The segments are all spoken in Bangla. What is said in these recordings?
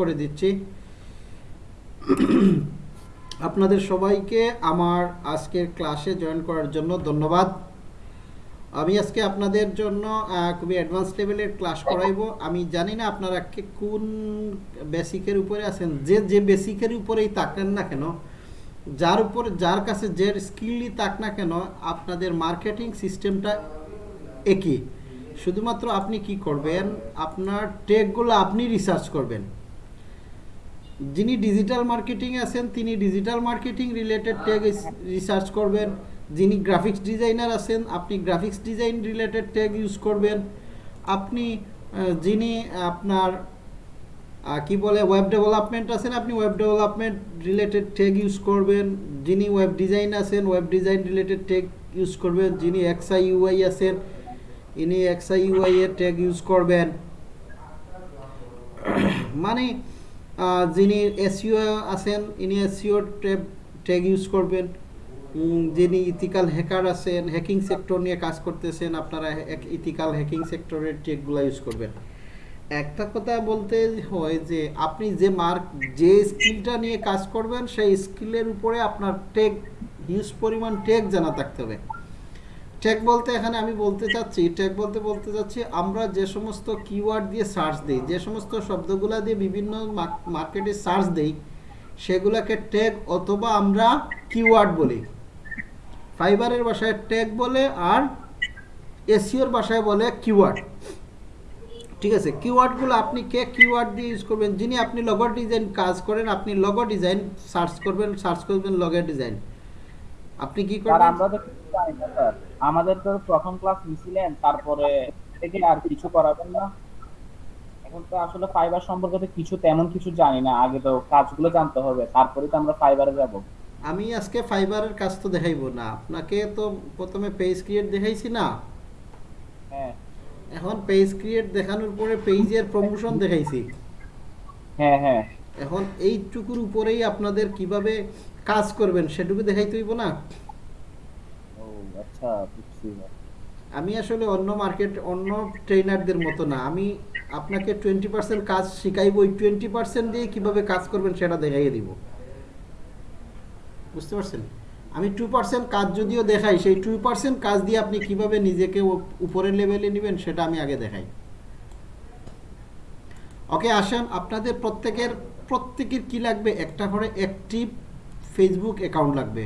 করে দিচ্ছি। আপনাদের সবাইকে আমার আজকের ক্লাসে জয়েন করার জন্য ধন্যবাদ। আমি আজকে আপনাদের জন্য খুবই অ্যাডভান্স লেভেলের ক্লাস করাইবো। আমি জানি না আপনারা কোন বেসিকের উপরে আছেন। যে যে বেসিকের উপরেই তাকান না কেন, যার উপর, যার কাছে যে স্কিলই তাক না কেন, আপনাদের মার্কেটিং সিস্টেমটা একই। শুধুমাত্র আপনি কি করবেন, আপনার টেকগুলো আপনি রিসার্চ করবেন। যিনি ডিজিটাল মার্কেটিং আছেন, তিনি digital marketing related tag research করবেন। যিনি গ্রাফিক্স ডিজাইনার আছেন, আপনি graphics design related tag use করবেন। আপনি যিনি আপনার কি বলে ওয়েব ডেভেলপমেন্ট আছেন, আপনি web development related tag use করবেন। যিনি ওয়েব ডিজাইন আছেন web design related tag use করবেন। যিনি এক্সআই ইউআই আছেন, ইনি এক্সআই ইউআই এর ট্যাগ ইউজ করবেন। মানে যিনি এসিও আছেন, ইনি এসইও ট্যাব ট্যাগ ইউজ করবেন। যিনি ইথিক্যাল হ্যাকার আছেন হ্যাকিং সেক্টর নিয়ে কাজ করতেছেন, আপনারা ইথিক্যাল হ্যাকিং সেক্টরের ট্যাগগুলো ইউজ করবেন। একটা কথা বলতে হয় যে, আপনি যে মার্ক যে স্কিলটা নিয়ে কাজ করবেন, সেই স্কিলের উপরে আপনার টেক হিউজ পরিমাণ টেক জানা থাকতে হবে। টেক বলতে এখানে আমি বলতে চাচ্ছি টেক বলতে বলতে চাচ্ছি আমরা যে সমস্ত কিওয়ার্ড দিয়ে সার্চ দিই যে সমস্ত শব্দগুলা দিয়ে বিভিন্ন মার্কেটে সার্চ দিই সেগুলোকে ট্যাগ অথবা আমরা কিওয়ার্ড বলি। ফাইবারের ভাষায় ট্যাগ বলে আর এসিওর ভাষায় বলে কিওয়ার্ড ঠিক আছে কিওয়ার্ডগুলো আপনি কে কিওয়ার্ড দিয়ে ইউজ করবেন? যিনি আপনি লগো ডিজাইন কাজ করেন আপনি লগো ডিজাইন সার্চ করবেন সার্চ করবেন লগো ডিজাইন আপনি কি করবেন? আমাদের তো প্রথম ক্লাস নিছিলেন তারপরে থেকে আর কিছু করাবেন না। এখন তো আসলে ফাইবার সম্পর্কে তো কিছু তেমন কিছু জানি না আগে তো কাজগুলো জানতে হবে তারপরে তো আমরা ফাইবারে যাব। আমি আজকে ফাইবারের কাজ তো দেখাইবো না আপনাকে তো প্রথমে পেজ ক্রিয়েট দেখাইছি না? হ্যাঁ। এখন পেজ ক্রিয়েট দেখানোর পরে পেজের প্রমোশন দেখাইছি। হ্যাঁ হ্যাঁ। এখন এইটুকুর উপরেই আপনাদের কীভাবে কাজ করবেন সেটুকু দেখাইতে হইব না? আচ্ছা বুঝছি আমি আসলে অন্য মার্কেট অন্য ট্রেনারদের মতো না। আমি আপনাকে টোয়েন্টি পার্সেন্ট কাজ শিখাইব, ওই টোয়েন্টি পার্সেন্ট দিয়ে কীভাবে কাজ করবেন সেটা দেখাইয়ে দিব। বুঝতে পারছেন? আমি টু পার্সেন্ট কাজ যদিও দেখাই, সেই টু পার্সেন্ট কাজ দিয়ে আপনি কীভাবে নিজেকে উপরের লেভেলে নেবেন সেটা আমি আগে দেখাই। ওকে, আসেন, আপনাদের প্রত্যেকের প্রত্যেকের কি লাগবে? একটা করে অ্যাক্টিভ ফেসবুক অ্যাকাউন্ট লাগবে।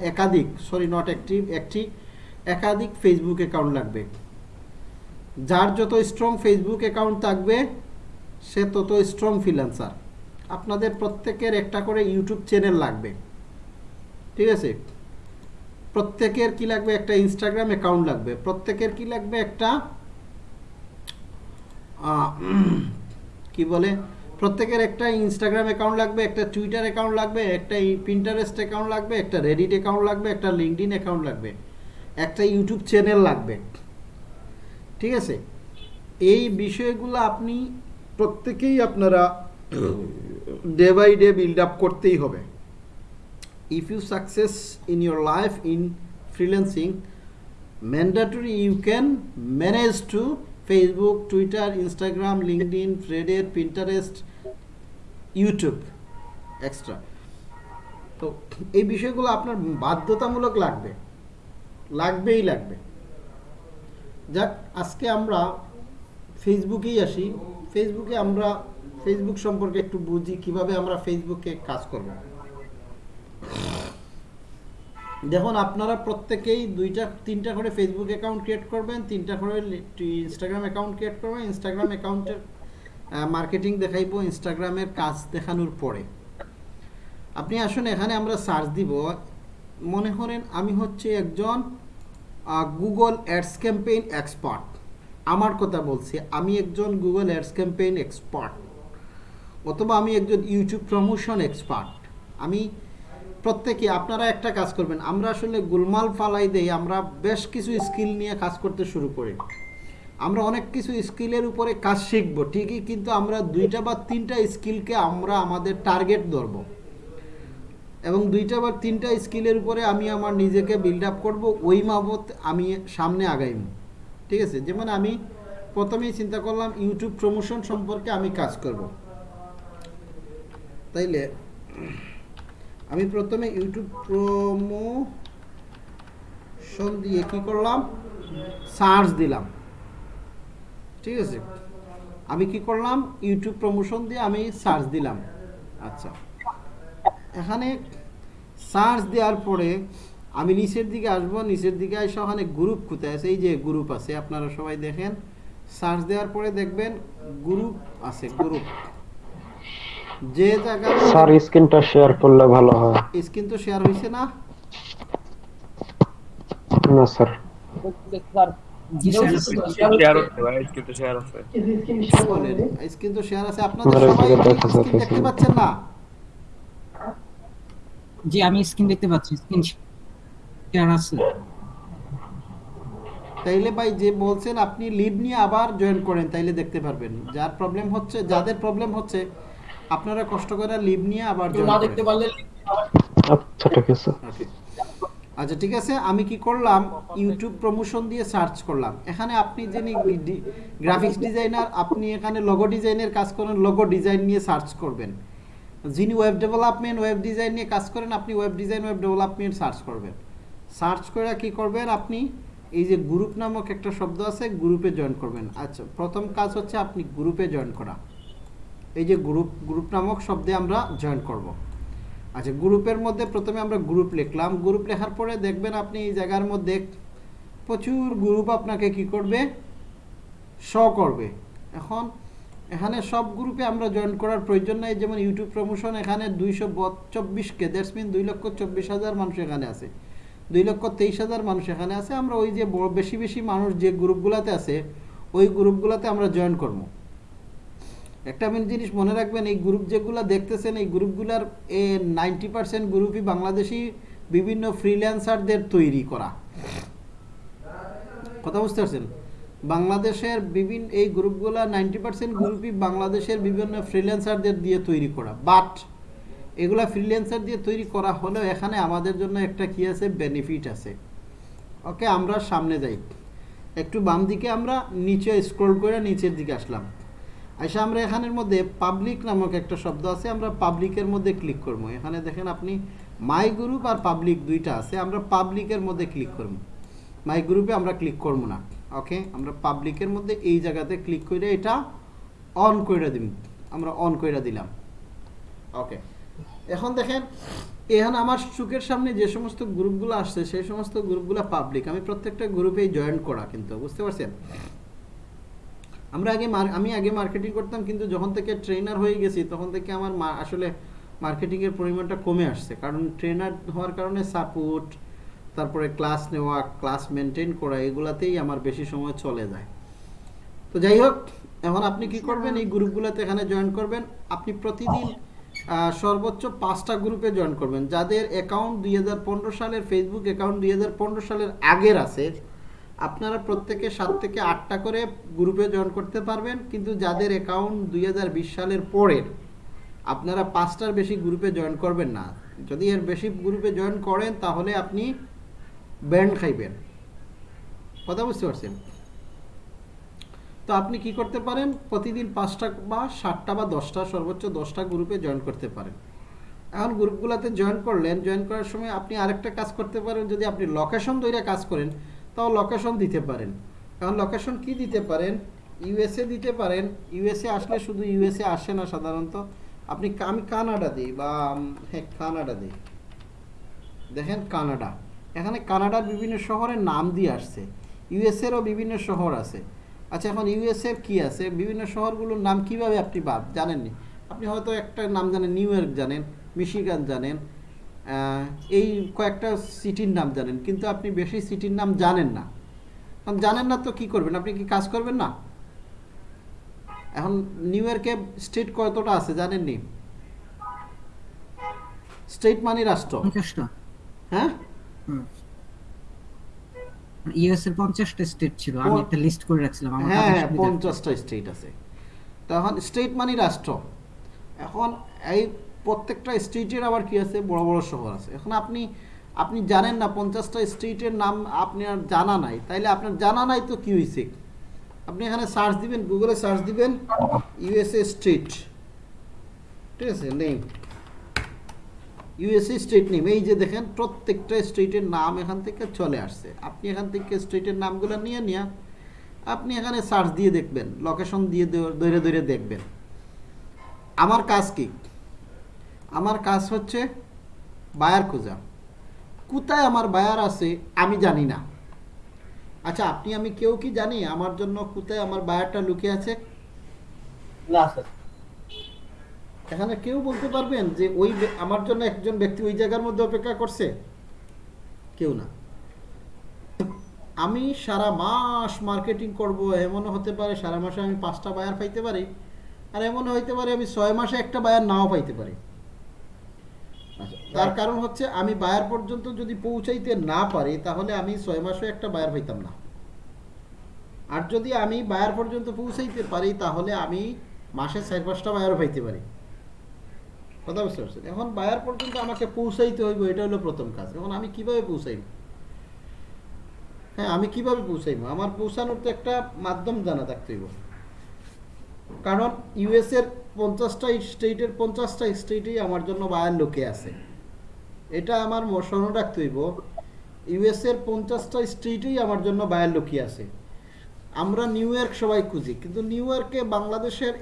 একাধিক সরি নট অ্যাক্টিভ অ্যাক্টিভ একাধিক ফেসবুক অ্যাকাউন্ট লাগবে। যার যত স্ট্রং ফেসবুক অ্যাকাউন্ট থাকবে, সে তত স্ট্রং ফ্রিল্যান্সার আপনাদের প্রত্যেকের একটা করে ইউটিউব চ্যানেল লাগবে। ঠিক আছে? প্রত্যেকের কি লাগবে? একটা ইনস্টাগ্রাম অ্যাকাউন্ট লাগবে। প্রত্যেকের কি লাগবে? একটা কি বলে? প্রত্যেকের একটা ইনস্টাগ্রাম অ্যাকাউন্ট লাগবে, একটা টুইটার অ্যাকাউন্ট লাগবে, একটা পিন্টারেস্ট অ্যাকাউন্ট লাগবে, একটা রেডিট অ্যাকাউন্ট লাগবে, একটা লিঙ্কডিন অ্যাকাউন্ট লাগবে, একটা ইউটিউব চ্যানেল লাগবে। ঠিক আছে? এই বিষয়গুলো আপনি প্রত্যেকেই আপনারা day by day build up করতেই হবে। If you success in your life in freelancing, mandatory you can manage to facebook, twitter, instagram, linkedin, reddit, pinterest youtube. Extra তো এই বিষয়গুলো আপনার বাধ্যতামূলক লাগবে। লাগবেই লাগবে। যাক, আজকে আমরা ফেসবুকেই আসি। ফেসবুকে আমরা, ফেসবুক সম্পর্কে একটু বুঝি, কীভাবে আমরা ফেসবুকে কাজ করব। দেখুন, আপনারা প্রত্যেকেই দুইটা, তিনটা করে ফেসবুক অ্যাকাউন্ট ক্রিয়েট করবেন, তিনটা করে ইনস্টাগ্রাম অ্যাকাউন্ট ক্রিয়েট করবেন ইনস্টাগ্রাম অ্যাকাউন্টের মার্কেটিং দেখাইবো ইনস্টাগ্রামের কাজ দেখানোর পরে। আপনি আসুন, এখানে আমরা সার্চ দিব। মনে করেন আমি হচ্ছে একজন গুগল অ্যাডস ক্যাম্পেইন এক্সপার্ট আমার কথা বলছি, আমি একজন গুগল অ্যাডস ক্যাম্পেইন এক্সপার্ট অথবা আমি একজন ইউটিউব প্রমোশন এক্সপার্ট আমি প্রত্যেকে, আপনারা একটা কাজ করবেন, আমরা আসলে গুলমাল ফালাই দেই, আমরা বেশ কিছু স্কিল নিয়ে কাজ করতে শুরু করি। আমরা অনেক কিছু স্কিলের উপরে কাজ শিখব, ঠিকই, কিন্তু আমরা দুইটা বা তিনটা স্কিলকে আমরা আমাদের টার্গেট ধরবো। এবং দুইটা বা তিনটা স্কিলের উপরে আমি আমার নিজেকে বিল্ড আপ করব, ওই মাবত আমি সামনে আগাইব। ঠিক আছে? যেমন আমি প্রথমেই চিন্তা করলাম ইউটিউব প্রমোশন সম্পর্কে আমি কাজ করব। তাইলে, আমি প্রথমে ইউটিউব প্রমোশন দিয়ে কী করলাম? সার্চ দিলাম। ঠিক আছে। আমি কি করলাম? ইউটিউব প্রমোশন দিয়ে আমি সার্চ দিলাম। আচ্ছা। এখানে সার্চ দেওয়ার পরে আমি নিচের দিকে আসব। নিচের দিকে এসে ওখানে গ্রুপ কোথায় আছে। এই যে গ্রুপ আছে আপনারা সবাই দেখেন। সার্চ দেওয়ার পরে দেখবেন গ্রুপ আছে গ্রুপ যে জায়গা স্যার স্ক্রিনটা শেয়ার করলে ভালো হয়। স্ক্রিন তো শেয়ার হয়েছে না? না স্যার স্যার জি স্ক্রিন তো শেয়ার আছে। আপনাদের সবাই। দেখতে পাচ্ছেন না। আমি স্ক্রিন দেখতে পাচ্ছি স্ক্রিন শেয়ার আছে। তাইলে ভাই যে বলছেন আপনি লিভ নিয়ে আবার জয়েন করেন তাইলে দেখতে পারবেন। যার প্রবলেম হচ্ছে যাদের প্রবলেম হচ্ছে আপনারা কষ্ট করে লিভ নিয়ে আবার জয়েন করেন। আচ্ছা ঠিক আছে. আচ্ছা ঠিক আছে, আমি কি করলাম? ইউটিউব প্রমোশন দিয়ে সার্চ করলাম। এখানে আপনি যিনি গ্রাফিক্স ডিজাইনার আপনি এখানে লোগো ডিজাইনের কাজ করেন লোগো ডিজাইন নিয়ে সার্চ করবেন। যিনি ওয়েব ডেভেলপমেন্ট ওয়েব ডিজাইন নিয়ে কাজ করেন, আপনি web design web development search করবেন। সার্চ করে কি করবেন আপনি? এই যে গ্রুপ নামক একটা শব্দ আছে গ্রুপে জয়েন করবেন। আচ্ছা প্রথম কাজ হচ্ছে আপনি গ্রুপে জয়েন করা। এই যে গ্রুপ গ্রুপ নামক শব্দে আমরা জয়েন করব। আচ্ছা গ্রুপের মধ্যে প্রথমে আমরা গ্রুপ লিখলাম। গ্রুপ লেখার পরে দেখবেন আপনি এই জায়গার মধ্যে প্রচুর গ্রুপ আপনাকে কি করবে? শ করবে। এখন এখানে সব গ্রুপে আমরা জয়েন করার প্রয়োজন নাই। যেমন ইউটিউব প্রমোশন এখানে দুইশো চব্বিশ কে দ্যাটস মিন দুই লক্ষ চব্বিশ হাজার মানুষ এখানে আছে। দুই লক্ষ তেইশ হাজার মানুষ এখানে আছে। আমরা ওই যে বেশি বেশি মানুষ যে গ্রুপগুলোতে আছে, ওই গ্রুপগুলোতে আমরা জয়েন করব। একটা মেন জিনিস মনে রাখবেন, এই গ্রুপ যেগুলো দেখতেছেন, এই গ্রুপগুলোর এ নাইনটি পার্সেন্ট গ্রুপই বাংলাদেশি বিভিন্ন ফ্রিল্যান্সারদের তৈরি করা। কথা বুঝতে পারছেন? বাংলাদেশের বিভিন্ন, এই গ্রুপগুলো নাইনটি পার্সেন্ট গ্রুপই বাংলাদেশের বিভিন্ন ফ্রিল্যান্সারদের দিয়ে তৈরি করা। বাট এগুলা ফ্রিল্যান্সার দিয়ে তৈরি করা হলেও এখানে আমাদের জন্য একটা কি আছে? বেনিফিট আছে। ওকে আমরা সামনে যাই। একটু বাম দিকে আমরা নিচে স্ক্রল করে নিচের দিকে আসলাম। আচ্ছা আমরা এখানের মধ্যে পাবলিক নামক একটা শব্দ আছে, আমরা পাবলিকের মধ্যে ক্লিক করব। এখানে দেখেন আপনি মাই গ্রুপ আর পাবলিক দুইটা আছে, আমরা পাবলিকের মধ্যে ক্লিক করব। মাই গ্রুপে আমরা ক্লিক করব না ওকে আমরা পাবলিকের মধ্যে এই জায়গাতে ক্লিক করে এটা অন করে দিব আমরা অন করে দিলাম ওকে এখন দেখেন, এখানে আমার চোখের সামনে যে সমস্ত গ্রুপগুলো আসছে, সেই সমস্ত গ্রুপগুলো পাবলিক আমি প্রত্যেকটা গ্রুপেই জয়েন করা কিন্তু, বুঝতে পারছেন? আমরা আগে আমি আগে মার্কেটিং করতাম, কিন্তু যখন থেকে ট্রেনার হয়ে গেছি, তখন থেকে আমার আসলে মার্কেটিংয়ের পরিমাণটা কমে আসছে। কারণ ট্রেনার হওয়ার কারণে সাপোর্ট তারপরে ক্লাস নেওয়া ক্লাস মেনটেন করা, এগুলাতেই আমার বেশি সময় চলে যায়। তো যাই হোক, এখন আপনি কি করবেন? এই গ্রুপগুলোতে এখানে জয়েন করবেন। আপনি প্রতিদিন সর্বোচ্চ পাঁচটা গ্রুপে জয়েন করবেন। যাদের অ্যাকাউন্ট দুই হাজার পনেরো সালের ফেসবুক অ্যাকাউন্ট দুই হাজার পনেরো সালের আগের আছে আপনারা প্রত্যেকে সাত থেকে আটটা করে গ্রুপে জয়েন করতে পারবেন, কিন্তু যাদের অ্যাকাউন্ট দুই হাজার বিশ সালের পরের, আপনারা পাঁচটার বেশি গ্রুপে জয়েন করবেন না। যদি এর বেশি গ্রুপে জয়েন করেন, তাহলে আপনি ব্যান্ড খাইবেন। কথা বুঝতে পারছেন? তো আপনি কি করতে পারেন? প্রতিদিন পাঁচটা বা সাতটা বা দশটা, সর্বোচ্চ দশটা গ্রুপে জয়েন করতে পারেন। এখন গ্রুপগুলোতে জয়েন করলেন জয়েন করার সময় আপনি আরেকটা কাজ করতে পারেন। যদি আপনি লোকেশন তৈরি কাজ করেন তাও লোকেশন দিতে পারেন। এখন লোকেশন কি দিতে পারেন? ইউএসএ দিতে পারেন। ইউএসএ আসলে শুধু ইউএসএ আসে না সাধারণত। আপনি আমি কানাডা দিই বা হ্যাঁ কানাডা দিই। দেখেন কানাডা। এখানে কানাডার বিভিন্ন শহরের নাম দিয়ে আসছে। ইউএসএরও বিভিন্ন শহর আছে। আচ্ছা এখন ইউএসএর কি আছে? বিভিন্ন শহরগুলোর নাম কীভাবে আপনি বাদ জানেননি? আপনি হয়তো একটা নাম জানেন, নিউ ইয়র্ক জানেন, মিশিগান জানেন এই কয়েকটা সিটির নাম জানেন কিন্তু আপনি বেশি সিটির নাম জানেন না। এখন জানেন না তো কি করবেন? আপনি কি কাজ করবেন না? এখন নিউ ইয়র্কে স্টেট কতটা আছে জানেননি? স্টেট মানে রাষ্ট্র। হ্যাঁ? ইউএস এর পঞ্চাশটা স্টেট ছিল আমি একটা লিস্ট করে রাখছিলাম আমার হ্যাঁ হ্যাঁ সুবিধার্থে। পঞ্চাশটা স্টেট আছে। তখন স্টেট মানে রাষ্ট্র। এখন এই প্রত্যেকটা স্টেটের আবার কি আছে? বড় বড় শহর আছে। এখন আপনি আপনি জানেন না পঞ্চাশটা স্টেটের নাম আপনার জানা নাই। তাইলে আপনার জানা নাই তো কি হয়েছে আপনি এখানে সার্চ দিবেন, গুগলে সার্চ দিবেন, ইউএসএ স্টেট ঠিক আছে? নেই ইউএসএ স্টেট নেম। এই যে দেখেন, প্রত্যেকটা স্টেটের নাম এখান থেকে চলে আসছে। আপনি এখান থেকে স্টেটের নামগুলো নিয়ে নিয়ে আপনি এখানে সার্চ দিয়ে দেখবেন, লোকেশন দিয়ে দৈরে দৈরে দেখবেন। আমার কাজ কি? আমার কাজ হচ্ছে বায়ার খোঁজা। কোথায় আমার বায়ার আছে আমি জানি না। আচ্ছা আপনি আমি কেউ কি জানি আমার জন্য কোথায় আমার বায়ারটা লুকিয়ে আছে? না স্যার। এখানে কেউ বলতে পারবেন যে ওই আমার জন্য একজন ব্যক্তি ওই জায়গার মধ্যে অপেক্ষা করছে? কেউ না। আমি সারা মাস মার্কেটিং করব এমনও হতে পারে সারা মাসে আমি পাঁচটা বায়ার পাইতে পারি আর এমনও হইতে পারে আমি ছয় মাসে একটা বায়ার নাও পাইতে পারি। তার কারণ হচ্ছে আমি বায়ার পর্যন্ত যদি পৌঁছাইতে না পারি, তাহলে আমি ছয় মাসে একটা বায়ার পাইতাম না। আর যদি আমি বায়ার পর্যন্ত পৌঁছাইতে পারি, তাহলে আমি মাসে চার পাঁচটা বায়ার পাইতে পারি। কথা বুঝতে পারছেন? এখন বায়ার পর্যন্ত আমাকে পৌঁছাইতে হইব, এটা হলো প্রথম কাজ। এখন আমি কীভাবে পৌঁছাইব? হ্যাঁ আমি কীভাবে পৌঁছাইব? আমার পৌঁছানোর তো একটা মাধ্যম জানা থাকতে হইব। কারণ ইউএস এর পঞ্চাশটা স্টেটের পঞ্চাশটা স্টেটেই আমার জন্য বায়ার লোকে আছে। এটা আমার ম- স্মরণ রাখতে হইব ইউএস এর পঞ্চাশটা স্টেটেই আমার জন্য বায়ার লোকই আছে। আমরা নিউ ইয়র্ক সবাই খুঁজি, কিন্তু নিউ ইয়র্কে বাংলাদেশের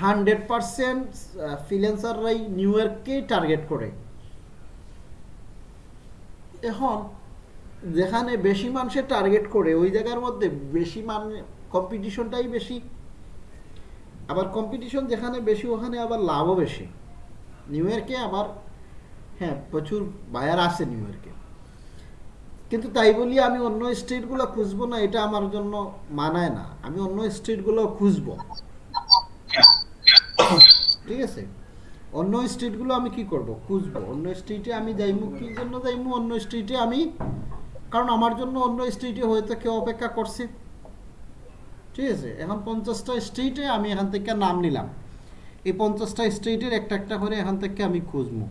হান্ড্রেড পার্সেন্ট ফ্রিল্যান্সাররাই নিউ ইয়র্ককেই টার্গেট করে। এখন যেখানে বেশি মানুষের টার্গেট করে, ওই জায়গার মধ্যে বেশি মান কম্পিটিশনটাই বেশি। আবার কম্পিটিশন যেখানে বেশি, ওখানে আবার লাভও বেশি। নিউ ইয়র্কে আবার হ্যাঁ প্রচুর বায়ার আছে নিউ ইয়র্কে কিন্তু তাই বলি আমি অন্য স্টেটগুলো খুঁজবো না, এটা আমার জন্য মানায় না। আমি অন্য স্টেটগুলো খুঁজবো। ঠিক আছে? অন্য স্টেটগুলো আমি কি করব? খুঁজবো। অন্য স্টেটে আমি যাইমু, কি জন্য যাইমু? অন্য স্টেটে আমি কারণ আমার জন্য অন্য স্টেটে হয়তো কেউ অপেক্ষা করছি। ঠিক আছে, এখন পঞ্চাশটা স্ট্রিটে আমি এখান থেকে নাম নিলাম। এই পঞ্চাশটা স্ট্রিটের একটা একটা করে এখান থেকে আমি খুঁজবো।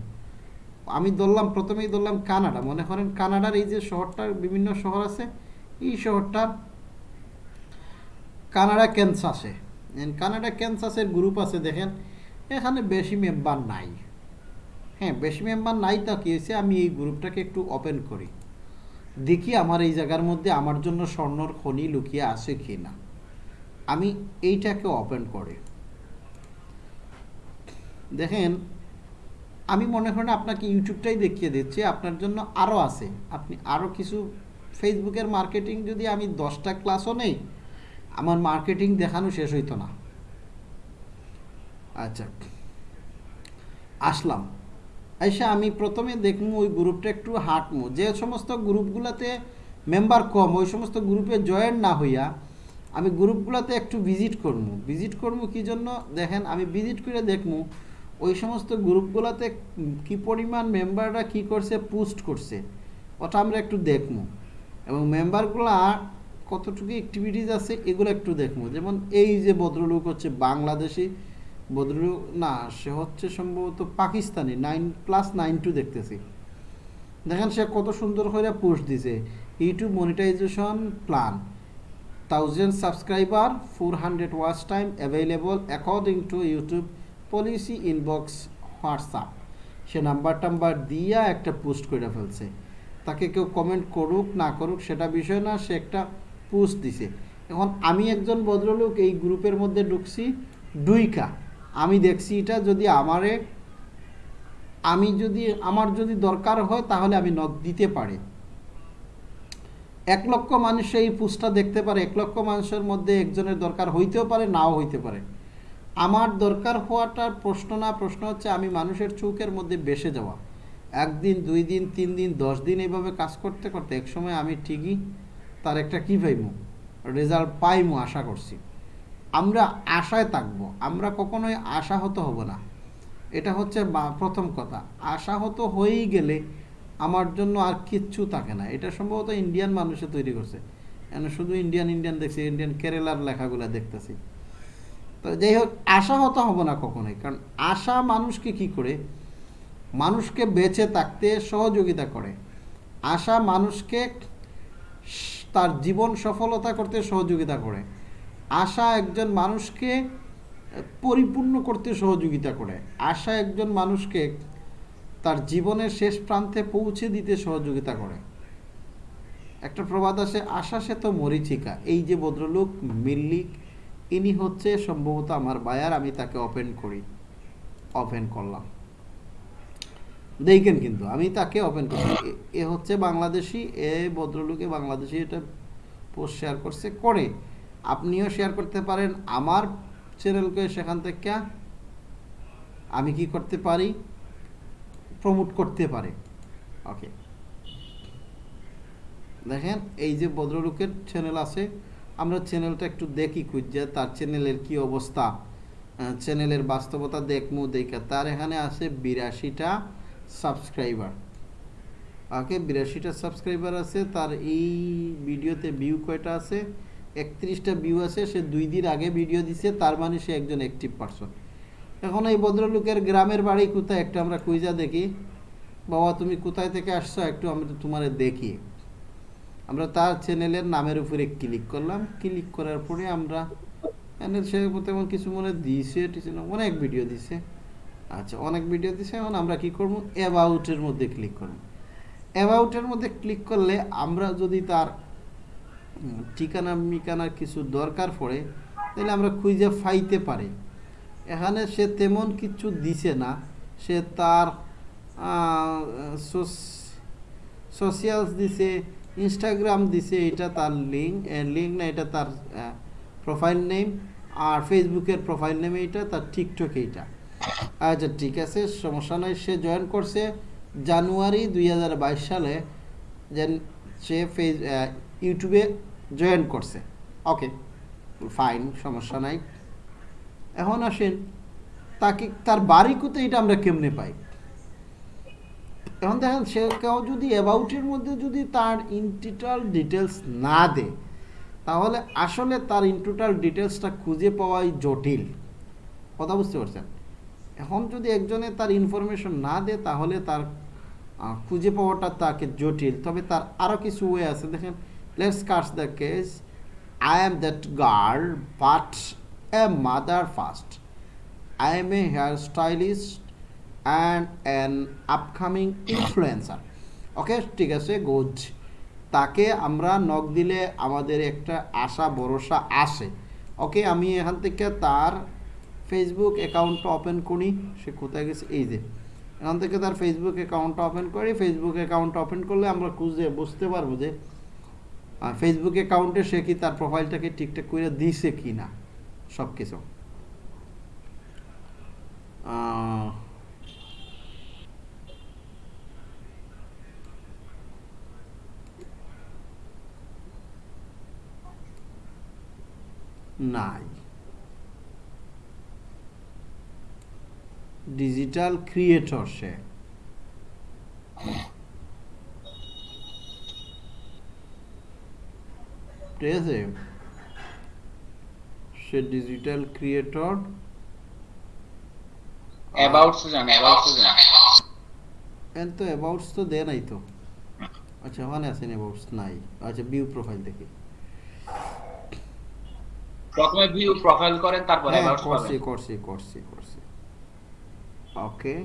আমি ধরলাম, প্রথমেই ধরলাম কানাডা। মনে করেন কানাডার এই যে শহরটার বিভিন্ন শহর আছে, এই শহরটার কানাডা ক্যান্সাসে। কানাডা ক্যান্সাসের গ্রুপ আছে, দেখেন, এখানে বেশি মেম্বার নাই। হ্যাঁ বেশি মেম্বার নাই তা কি হয়েছে, আমি এই গ্রুপটাকে একটু ওপেন করি। দেখি আমার এই জায়গার মধ্যে আমার জন্য স্বর্ণর খনি লুকিয়ে আছে কি না। আমি এইটাকে ওপেন করে। দেখেন, আমি মনে করেন আপনাকে ইউটিউবটাই দেখিয়ে দিচ্ছি, আপনার জন্য আরও আছে। আপনি আরও কিছু ফেসবুকের মার্কেটিং যদি আমি দশটা ক্লাসও নেই, আমার মার্কেটিং দেখানো শেষ হইতো না। আচ্ছা আসলাম। আইসা আমি প্রথমে দেখব ওই গ্রুপটা একটু হাঁটমু। যে সমস্ত গ্রুপগুলোতে মেম্বার কম, ওই সমস্ত গ্রুপে জয়েন না হইয়া আমি গ্রুপগুলোতে একটু ভিজিট করব ভিজিট করব কি জন্য? দেখেন, আমি ভিজিট করে দেখব ওই সমস্ত গ্রুপগুলোতে কি পরিমাণ মেম্বাররা কি করছে, পোস্ট করছে, ওটা আমরা একটু দেখব এবং মেম্বারগুলা কতটুকু অ্যাক্টিভিটিস আছে, এগুলো একটু দেখব যেমন এই যে ভদ্রলোক হচ্ছে বাংলাদেশি ভদ্রলোক না, সে হচ্ছে সম্ভবত Pakistani, nine plus nine two দেখতেছি। দেখেন সে কত সুন্দর করে পোস্ট দিছে। YouTube monetization plan thousand subscriber four hundred watch time available according to YouTube policy inbox WhatsApp say number টাম্বার দিয়া একটা পোস্ট করে ফেলছে। তাকে কেউ কমেন্ট করুক, না করুক, সেটা বিষয় না, সে একটা পোস্ট দিছে। এখন আমি একজন ভদ্রলোক এই গ্রুপের মধ্যে ঢুকছি, ডুইকা। আমি দেখছি এটা যদি আমারে, আমি যদি, আমার যদি দরকার হয় তাহলে আমি নক দিতে পারি। এক লক্ষ মানুষ এই পোস্টটা দেখতে পারে, এক লক্ষ মানুষের মধ্যে একজনের দরকার হইতেও পারে, নাও হইতে পারে। আমার দরকার হওয়াটার প্রশ্ন না, প্রশ্ন হচ্ছে আমি মানুষের চৌকের মধ্যে বেসে যাওয়া। একদিন, দুই দিন, তিন দিন, দশ দিন এইভাবে কাজ করতে করতে একসময় আমি ঠিকই তার একটা কী পাইমু? রেজাল্ট পাইমু আশা করছি। আমরা আশায় থাকব, আমরা কখনোই আশাহত হব না। এটা হচ্ছে প্রথম কথা। আশাহত হয়েই গেলে আমার জন্য আর কিচ্ছু থাকে না। এটা সম্ভবত ইন্ডিয়ান মানুষে তৈরি করছে। শুধু ইন্ডিয়ান ইন্ডিয়ান দেখছি ইন্ডিয়ান কেরালার লেখাগুলো দেখতেছি। তো যাই হোক, আশাহত হব না কখনোই। কারণ আশা মানুষকে কি করে? মানুষকে বেঁচে থাকতে সহযোগিতা করে। আশা মানুষকে তার জীবন সফলতা করতে সহযোগিতা করে। আশা একজন মানুষকে পরিপূর্ণ করতে সহযোগিতা করে। আশা একজন মানুষকে তার জীবনের শেষ প্রান্তে পৌঁছে দিতে সহযোগিতা করে। একটা প্রবাদ আছে, আশা সে তো মরিচিকা। এই যে ভদ্রলোক মিল্লিক, ইনি হচ্ছে সম্ভবত আমার বায়ার, আমি তাকে ওপেন করি ওপেন করলাম। দেখেন কিন্তু, আমি তাকে ওপেন করছি এ- হচ্ছে বাংলাদেশি, এ ভদ্রলোকে বাংলাদেশি এটা পোস্ট শেয়ার করছে, করে। আপনিও শেয়ার করতে পারেন, আমার চ্যানেলকে সেখান থেকে আমি কি করতে পারি? প্রমোট করতে পারে। ওকে দেখেন, এই যে ভদ্রলোকের চ্যানেল আছে, আমরা চ্যানেলটা একটু দেখি খুঁজছে তার চ্যানেলের কি অবস্থা। চ্যানেলের বাস্তবতা দেখমু দেখা তার এখানে আছে বিরাশিটা সাবস্ক্রাইবার ওকে বিরাশিটা সাবস্ক্রাইবার আছে, তার এই ভিডিওতে ভিউ কয়টা আছে? একত্রিশটা ভিউ আছে সে দুই দিন আগে ভিডিও দিছে তার মানে সে একজন অ্যাক্টিভ পারসন এখন এই ভদ্রলোকের গ্রামের বাড়ি কোথায় একটা আমরা কুইজা দেখি। বাবা তুমি কোথায় থেকে আসছো একটু আমরা তোমারে দেখি। আমরা তার চ্যানেলের নামের উপরে ক্লিক করলাম। ক্লিক করার পরে আমরা সে তেমন কিছু মনে দিয়েছে টিছে না, অনেক ভিডিও দিছে। আচ্ছা অনেক ভিডিও দিছে এখন আমরা কি করব? অ্যাবাউটের মধ্যে ক্লিক করব। অ্যাবাউটের মধ্যে ক্লিক করলে আমরা যদি তার ঠিকানা মিকানার কিছু দরকার পড়ে, তাহলে আমরা খুঁজে ফাইতে পারি। এখানে সে তেমন কিছু দিছে না। সে তার সোশিয়ালস দিছে, ইনস্টাগ্রাম দিছে, এটা তার লিঙ্ক লিঙ্ক না, এটা তার প্রোফাইল নেম, আর ফেসবুকের প্রোফাইল নেম এইটা, তার টিকটক এইটা। আচ্ছা ঠিক আছে, সমস্যা নয় সে জয়েন করছে জানুয়ারি দুই হাজার বাইশ সালে যেন সে ফেস ইউটিউবে জয়েন করছে। ওকে ফাইন সমস্যা নাই। এখন আসেন, তাকে, তার বাড়ি কোথায় এটা আমরা কেমনে পাই? এখন দেখেন, সে কেউ যদি অ্যাবাউটের মধ্যে যদি তার ইনটোটাল ডিটেলস না দেয়, তাহলে আসলে তার ইনটোটাল ডিটেলসটা খুঁজে পাওয়াই জটিল। কথা বুঝতে পারছেন? এখন যদি একজনে তার ইনফরমেশন না দেয়, তাহলে তার খুঁজে পাওয়াটা তাকে জটিল। তবে তার আরও কিছু ওয়ে আছে। দেখেন let's cuts the case I am that girl but a mother first I am a hairstylist and an upcoming influencer. Okay ঠিক আছে গুড তাকে আমরা নক দিলে আমাদের একটা আশা, ভরসা আসে। ওকে আমি এখান থেকে তার ফেসবুক অ্যাকাউন্টটা ওপেন করি। সে কোথায় গেছে? এই যে। এখান থেকে তার ফেসবুক অ্যাকাউন্টটা ওপেন করি। ফেসবুক অ্যাকাউন্টটা ওপেন করলে আমরা খুঁজে বুঝতে পারব যে ফেসবুক অ্যাকাউন্টে সে কি তার প্রোফাইলটাকে ঠিকঠাক করে দিছে কি না সব কিছু নাই। ডিজিটাল ক্রিয়েটর সে। আছে সে ডিজিটাল ক্রিয়েটর অ্যাবাউটস জান অ্যাবাউটস জান এন তো অ্যাবাউটস তো দেয় নাই তো। আচ্ছা ওখানে আছেন অ্যাবাউটস? নাই। আচ্ছা ভিউ প্রোফাইল দেখি। প্রথমে ভিউ প্রোফাইল করেন তারপর হ্যাঁ অ্যাবাউটস করছি করছি করছি করছি। ওকে।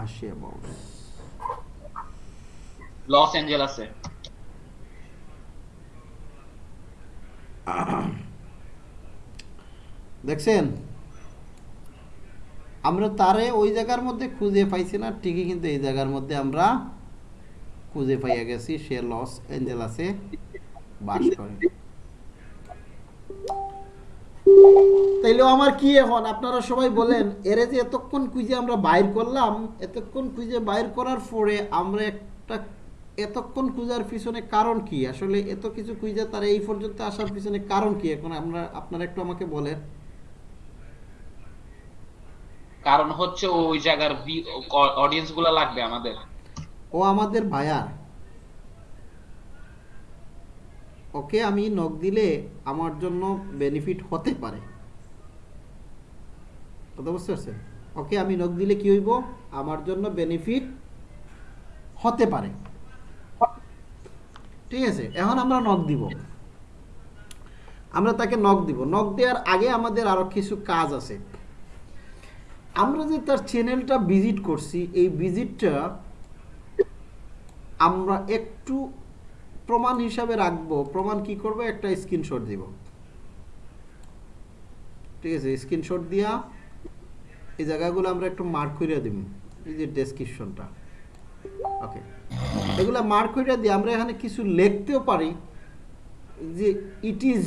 আসি অ্যাবাউটস লস অ্যাঞ্জেলাসে। দেখছেন? আমরা তারে ওই জায়গার মধ্যে খুঁজে পাইছি না ঠিকই কিন্তু এই জায়গার মধ্যে আমরা খুঁজে পাইয়া গেছি সে লস অ্যাঞ্জেলাসে বাস করে। তাইলেও আমার কি এখন? আপনারা সবাই বলেন এরে যে এতক্ষণ খুঁজে আমরা বাইর করলাম এতক্ষণ খুঁজে বাইর করার পরে আমরা একটা এতক্ষণ খুঁজার পিছনে কারণ কি? আসলে এত কিছু খুঁজে তারা এই পর্যন্ত আসার পিছনে কারণ কি? এখন আমরা আপনারা একটু আমাকে বলেন। কারণ হচ্ছে ওই জায়গার অডিয়েন্সগুলা লাগবে আমাদের। ও আমাদের ভায়ার ওকে আমি নক দিলে আমার জন্য বেনিফিট হতে পারে। কথা বুঝতে পারছেন? ওকে আমি নক দিলে কি হইব? আমার জন্য বেনিফিট হতে পারে। ঠিক আছে, এখন আমরা নক দিব। আমরা তাকে নক দিব। নক দেওয়ার আগে আমাদের আরও কিছু কাজ আছে। আমরা যে তার চ্যানেলটা ভিজিট করছি, এই ভিজিটটা আমরা একটু প্রমাণ হিসাবে রাখব। প্রমাণ কি করব? একটা স্ক্রিনশট দিব। ঠিক আছে স্ক্রিনশট দিয়া এই জায়গাগুলো আমরা একটু মার্ক করে দিব, এই যে ডেসক্রিপশনটা ওকে এগুলা মার্ক করে দিয়ে আমরা এখানে কিছু লিখতেও পারি যে ইট ইজ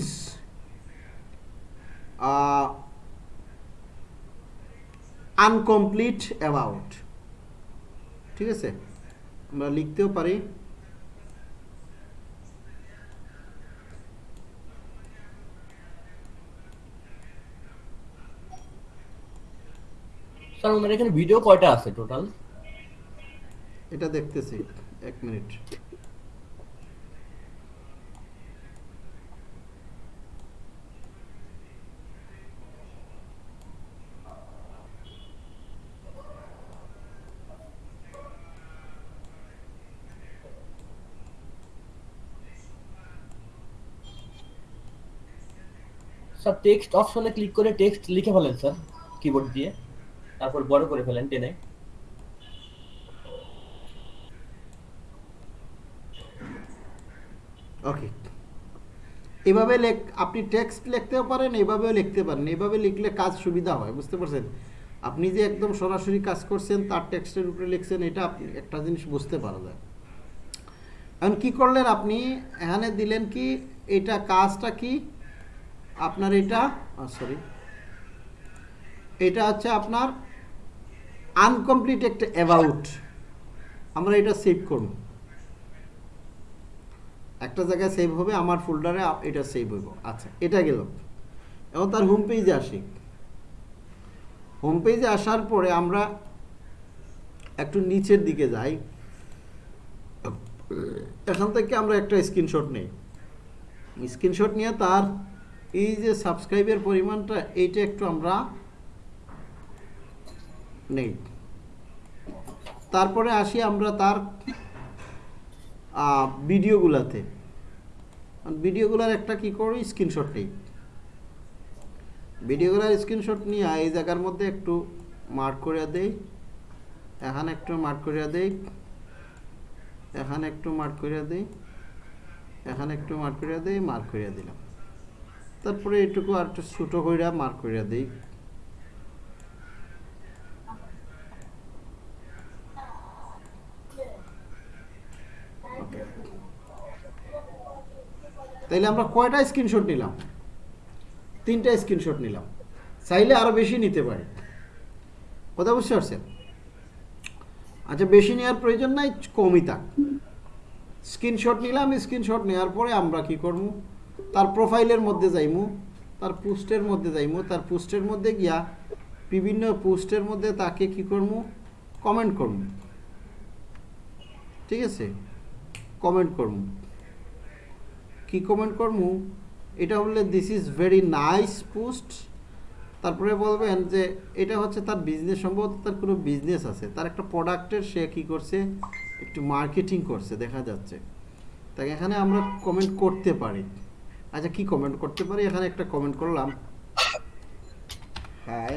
আনকমপ্লিট অ্যাবাউট ঠিক আছে? আমরা লিখতেও পারি। স্যার ওনার এখানে ভিডিও কয়টা আছে টোটাল এটা দেখতেছি এক মিনিট। স্যার টেক্সট অপশনে ক্লিক করে টেক্সট লিখে ফেলেন স্যার কিবোর্ড দিয়ে। তারপর বড় করে ফেলেন টেনে। ওকে এভাবে লেখ, আপনি টেক্সট লিখতেও পারেন, এভাবেও লিখতে পারেন। এভাবে লিখলে কাজ সুবিধা হয়, বুঝতে পারছেন? আপনি যে একদম সরাসরি কাজ করছেন, তার টেক্সটের উপরে লিখছেন, এটা আপনি একটা জিনিস বুঝতে পারা যায়। এখন কি করলেন আপনি? এখানে দিলেন কি, এটা কাজটা কি? আপনার এটা সরি এটা হচ্ছে আপনার আনকমপ্লিট একটা অ্যাবাউট আমরা এটা সেভ করব। একটা জায়গায় সেভ হবে, আমার ফোল্ডারে এটা সেভ হইব। আচ্ছা এটা গেল। এবং তার হোম পেজে আসি। হোম পেজে আসার পরে আমরা একটু নিচের দিকে যাই। এখান থেকে আমরা একটা স্ক্রিনশট নেই। স্ক্রিনশট নিয়ে তার এই যে সাবস্ক্রাইবের পরিমাণটা, এইটা একটু আমরা নেই। তারপরে আসি আমরা তার ভিডিওগুলাতে। ভিডিওগুলার একটা কি করি? স্ক্রিনশট নেই। ভিডিওগুলার স্ক্রিনশট নিয়ে এই জায়গার মধ্যে একটু মার্ক করে দেই। এখানে একটু মার্ক করে দেই। এখানে একটু মার্ক করে দেই। এখানে একটু মার্ক করে দেই, মার্ক করে দিলাম। তারপরে এটুকু আর একটু ছোটো করে মার্ক করে দিই। তাইলে আমরা কয়টা স্ক্রিনশট নিলাম? তিনটা স্ক্রিনশট নিলাম। চাইলে আরও বেশি নিতে পারি। কথা বুঝতে পারছেন? আচ্ছা বেশি নেওয়ার প্রয়োজন নাই, কমই থাক। স্ক্রিনশট নিলাম স্ক্রিনশট নেওয়ার পরে আমরা কি করব? তার প্রোফাইলের মধ্যে যাইমু, তার পোস্টের মধ্যে যাইমু, তার পোস্টের মধ্যে গিয়া বিভিন্ন পোস্টের মধ্যে তাকে কি করব? কমেন্ট করব। ঠিক আছে? কমেন্ট করব। কি কমেন্ট করব এটা বললে this is very nice post তারপরে বলবেন যে এটা হচ্ছে তার বিজনেস সম্ভবত তার কোনো বিজনেস আছে। তার একটা প্রোডাক্টের সে কি করছে? একটু মার্কেটিং করছে, দেখা যাচ্ছে। তাই এখানে আমরা কমেন্ট করতে পারি। আচ্ছা কি কমেন্ট করতে পারি? এখানে একটা কমেন্ট করলাম। হ্যাঁ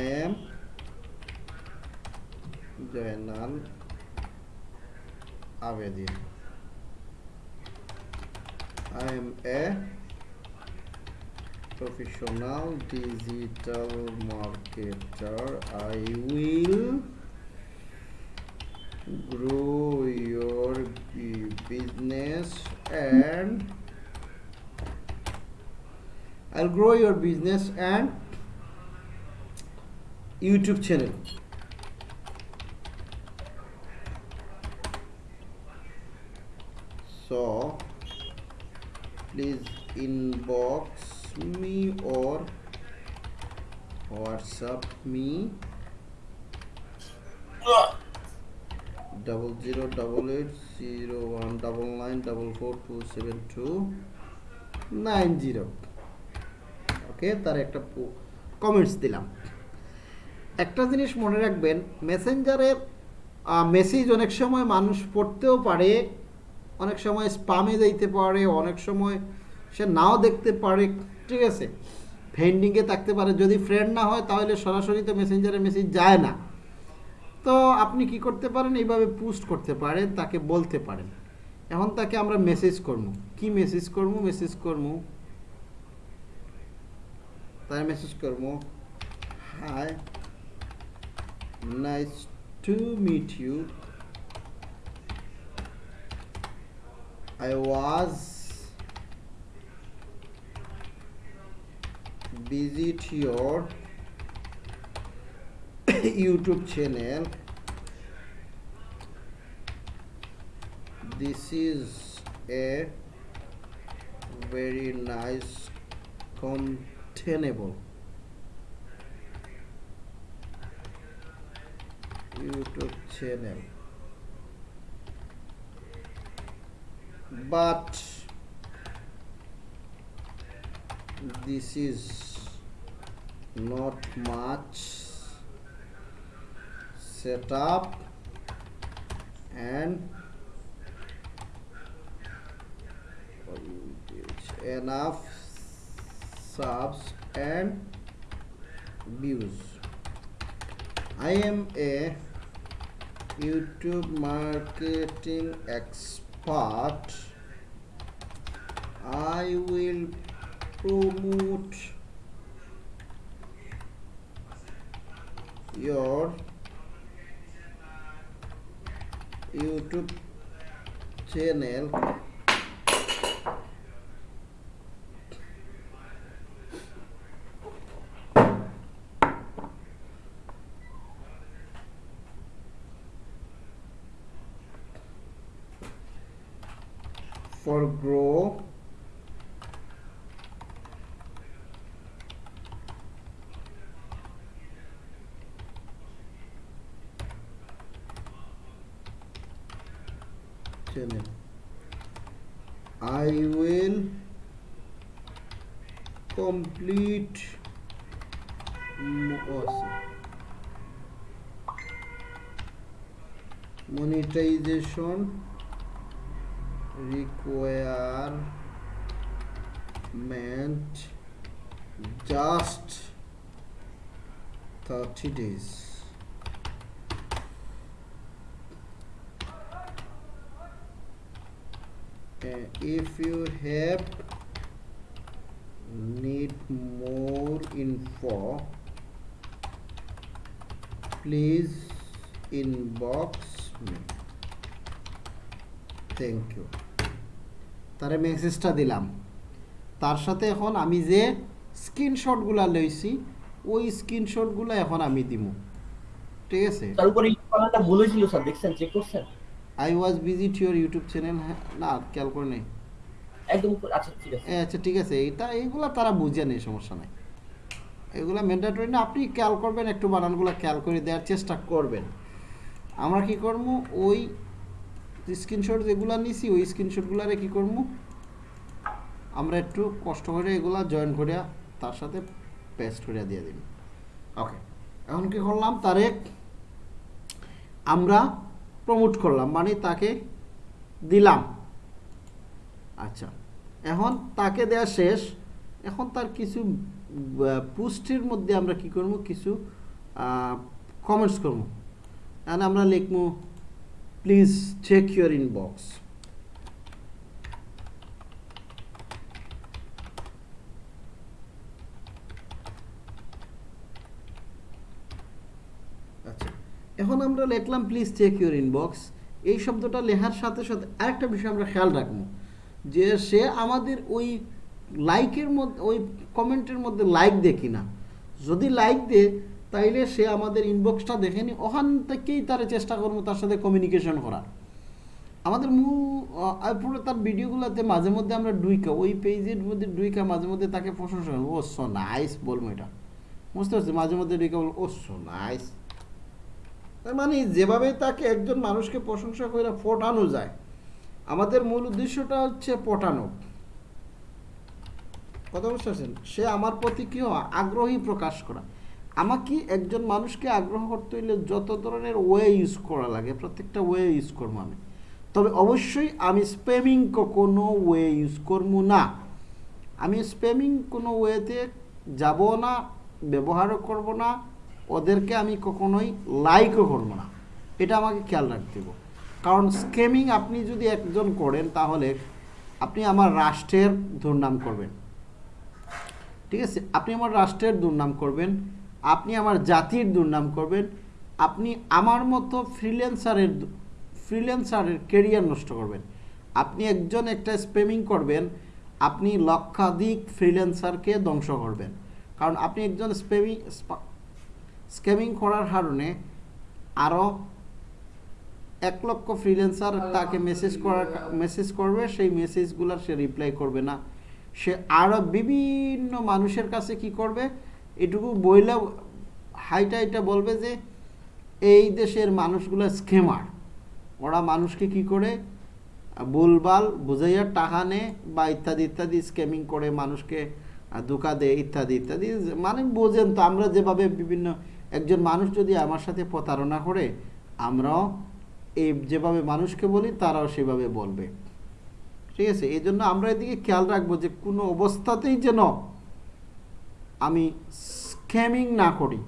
I am Jainal I am a professional digital marketer. I will grow your business and I'll grow your business and YouTube channel. Double eight zero one double nine double four two seven two nine zero ওকে তার একটা কমেন্টস দিলাম। একটা জিনিস মনে রাখবেন মেসেঞ্জারের মেসেজ অনেক সময় মানুষ পড়তেও পারে, অনেক সময় স্পামে যাইতে পারে, অনেক সময় সে নাও দেখতে পারে, ঠিক আছে? ফ্রেন্ডিংয়ে থাকতে পারে, যদি ফ্রেন্ড না হয়, তাহলে সরাসরি তো মেসেঞ্জারে মেসেজ যায় না। তো আপনি কি করতে পারেন? এইভাবে পোস্ট করতে পারেন, তাকে বলতে পারেন। এখন তাকে আমরা মেসেজ করব। কি মেসেজ করব? মেসেজ করব তাই মেসেজ করব hi nice to meet you I was visit your YouTube channel. This is a very nice containable YouTube channel. but this is not much setup and enough subs and views. I am a youtube marketing expert. I will promote your YouTube channel complete mo- monetization requirement just 30 days. Uh, if you have info please inbox me. Thank you তারে মেসেজটা দিলাম। তার সাথে এখন আমি যে স্ক্রিনশটগুলো লইছি ওই স্ক্রিনশটগুলো এখন আমি দিব ঠিক আছে? তার উপরে কমেন্টটা ভুল হয়েছিল স্যার দেখছেন চেক করছেন? I was visit your YouTube channel না খেয়াল করে নেই। একদম আচ্ছা ঠিক আছে। আচ্ছা ঠিক আছে এটা এইগুলা তারা বুঝে নেই সমস্যা নাই। এগুলা ম্যান্ডেটরি না, আপনি খেয়াল করবেন, একটু বানানগুলো খেয়াল করে দেওয়ার চেষ্টা করবেন। আমরা কি করব? ওই স্ক্রিনশট যেগুলো নিছি, ওই স্ক্রিনশটগুলারে কি করব? আমরা একটু কষ্ট করে এগুলা জয়েন করে তার সাথে পেস্ট করে দিয়ে দিন ওকে এখন কি করলাম? তারে আমরা প্রমোট করলাম মানে তাকে দিলাম। আচ্ছা। এখন তাকে দেওয়া শেষ। এখন তার কিছু পুষ্টির মধ্যে আমরা কি করব? কিছু কমেন্টস করব। এখন আমরা লিখব প্লিজ চেক ইউর ইনবক্স এখন আমরা লিখলাম প্লিজ চেক ইউর ইনবক্স এই শব্দটা লেখার সাথে সাথে আরেকটা বিষয় আমরা খেয়াল রাখব, যে সে আমাদের ওই লাইকের মধ্যে, ওই কমেন্টের মধ্যে লাইক দে কিনা। যদি লাইক দে, তাইলে সে আমাদের ইনবক্সটা দেখেনি ওখান থেকেই তার চেষ্টা করব তার সাথে কমিউনিকেশন করার। আমাদের মূল পুরো তার ভিডিওগুলোতে মাঝে মধ্যে আমরা ডুইকা ওই পেজের মধ্যে ডুইকা মাঝে মধ্যে তাকে প্রশংসা করব ও সো নাইস বলব এটা। বুঝতে পারছি মাঝে মধ্যে ডুইকা বলব ও সো নাইস তার মানে যেভাবে তাকে একজন মানুষকে প্রশংসা করে ফোটানো যায়, আমাদের মূল উদ্দেশ্যটা হচ্ছে পটানো কথা বুঝতে পারছেন? সে আমার প্রতি কি হওয়া আগ্রহী প্রকাশ করা। আমাকে একজন মানুষকে আগ্রহ করতে হইলে যত ধরনের ওয়ে ইউজ করা লাগে, প্রত্যেকটা ওয়ে ইউজ করব আমি। তবে অবশ্যই আমি স্প্যামিং কোনো ওয়ে ইউজ করব না। আমি স্প্যামিং কোনো ওয়েতে যাব না, ব্যবহারও করব না, ওদেরকে আমি কখনোই লাইকও করব না। এটা আমাকে খেয়াল রাখতে হবে। কারণ স্ক্যামিং আপনি যদি একজন করেন, তাহলে আপনি আমার রাষ্ট্রের দুর্নাম করবেন। ঠিক আছে? আপনি আমার রাষ্ট্রের দুর্নাম করবেন, আপনি আমার জাতির দুর্নাম করবেন, আপনি আমার মতো ফ্রিল্যান্সারের ফ্রিল্যান্সারের কেরিয়ার নষ্ট করবেন। আপনি একজন একটা স্পেমিং করবেন, আপনি লক্ষাধিক ফ্রিল্যান্সারকে ধ্বংস করবেন। কারণ আপনি একজন স্পেমিং স্ক্যামিং করার কারণে আরও এক লক্ষ ফ্রিল্যান্সার তাকে মেসেজ করার মেসেজ করবে, সেই মেসেজগুলোর সে রিপ্লাই করবে না। সে আরও বিভিন্ন মানুষের কাছে কি করবে? এটুকু বইলে হাইটা এটা বলবে যে, এই দেশের মানুষগুলো স্কেমার ওরা মানুষকে কি করে? ভুলভাল বুঝাইয়া টাকা নেয় বা ইত্যাদি ইত্যাদি স্ক্যামিং করে মানুষকে ধোঁকা দেয়, ইত্যাদি ইত্যাদি। মানে বোঝেন তো, আমরা যেভাবে বিভিন্ন একজন মানুষ যদি আমার সাথে প্রতারণা করে, আমরাও এই যেভাবে মানুষকে বলি, তারাও সেভাবে বলবে। ঠিক আছে এই জন্য আমরা এদিকে খেয়াল রাখব যে কোনো অবস্থাতেই যেন আমি স্ক্যামিং না করি।